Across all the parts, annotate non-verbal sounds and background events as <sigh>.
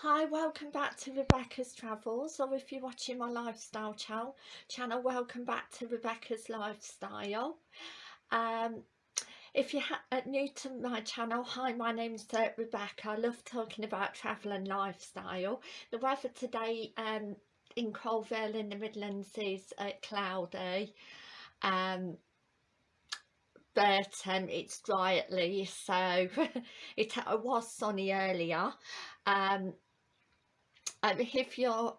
Hi, welcome back to Rebecca's Travels, or if you're watching my lifestyle channel, channel welcome back to Rebecca's Lifestyle. Um, if you're uh, new to my channel, hi, my name's uh, Rebecca. I love talking about travel and lifestyle. The weather today um, in Coalville in the Midlands is uh, cloudy. Um, but um, it's dry at least so <laughs> it was sunny earlier um, if you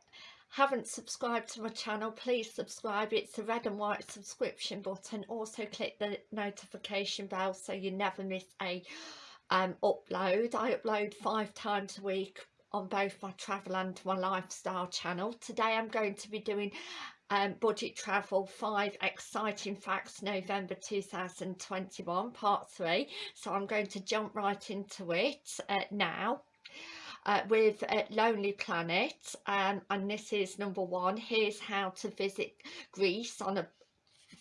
haven't subscribed to my channel please subscribe. It's the red and white subscription button. Also click the notification bell so you never miss a um, upload. I upload five times a week on both my travel and my lifestyle channel. Today I'm going to be doing um, budget travel five exciting facts November 2021 part three. So I'm going to jump right into it uh, now uh, with uh, Lonely Planet um, and this is number one. Here's how to visit Greece on a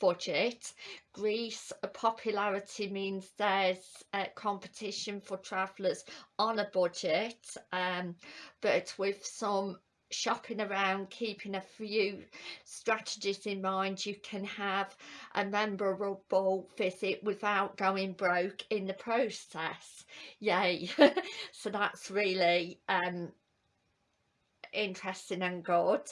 budget. Greece popularity means there's a competition for travellers on a budget um, but with some shopping around keeping a few strategies in mind you can have a memorable visit without going broke in the process. Yay. <laughs> So that's really um interesting and good.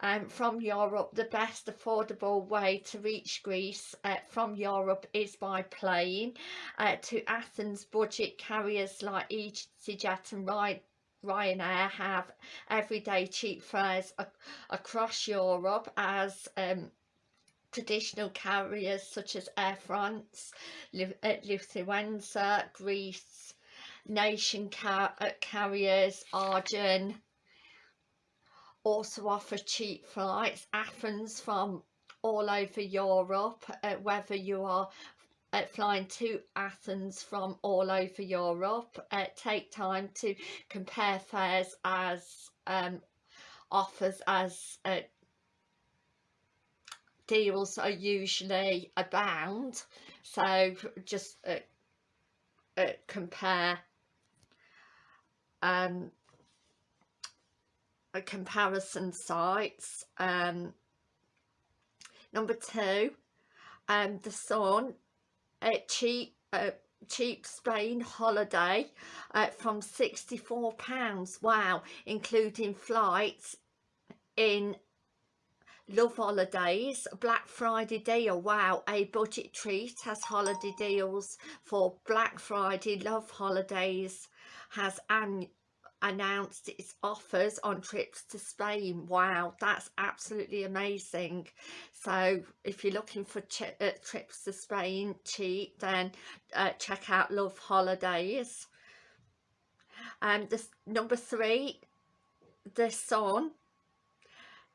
Um, from Europe the best affordable way to reach Greece uh, from Europe is by plane. Uh, to Athens budget carriers like EasyJet and Ride Ryanair have everyday cheap fares across Europe as um, traditional carriers such as Air France, uh, Lufthansa, Greece, nation car uh, carriers, Aegean also offer cheap flights, Athens from all over Europe, uh, whether you are uh, flying to Athens from all over Europe. Uh, take time to compare fares as um, offers as uh, deals are usually abound. So just uh, uh, compare um, comparison sites. Um, number two, um, the Sun cheap uh, cheap Spain holiday uh, from 64 pounds. Wow. Including flights in love holidays black friday deal. Wow. A budget treat has holiday deals for black friday love holidays has an announced its offers on trips to Spain. Wow, that's absolutely amazing. So if you're looking for uh, trips to Spain cheap, then uh, check out Love Holidays. And um, this number three, The Sun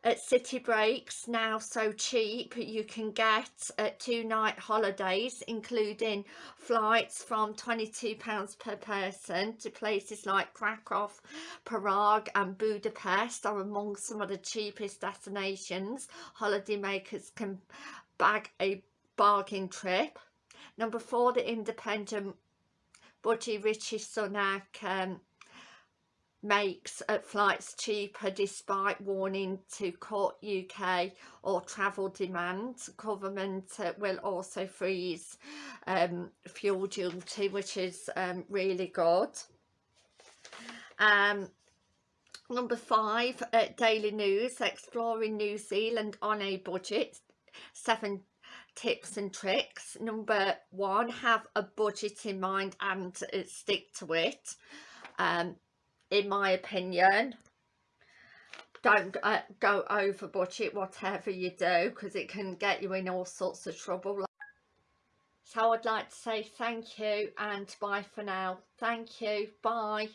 at city breaks now so cheap you can get uh, two night holidays including flights from 22 pounds per person to places like krakow prague and budapest are among some of the cheapest destinations holidaymakers can bag a bargain trip. Number four the independent budgie Rishi Sunak um, makes uh, flights cheaper despite warning to court UK or travel demand. Government uh, will also freeze um, fuel duty which is um, really good. Um, number five, uh, Daily News, exploring New Zealand on a budget, seven tips and tricks. Number one, have a budget in mind and uh, stick to it. Um, in my opinion. Don't uh, go over budget whatever you do because it can get you in all sorts of trouble. So I'd like to say thank you and bye for now. Thank you. Bye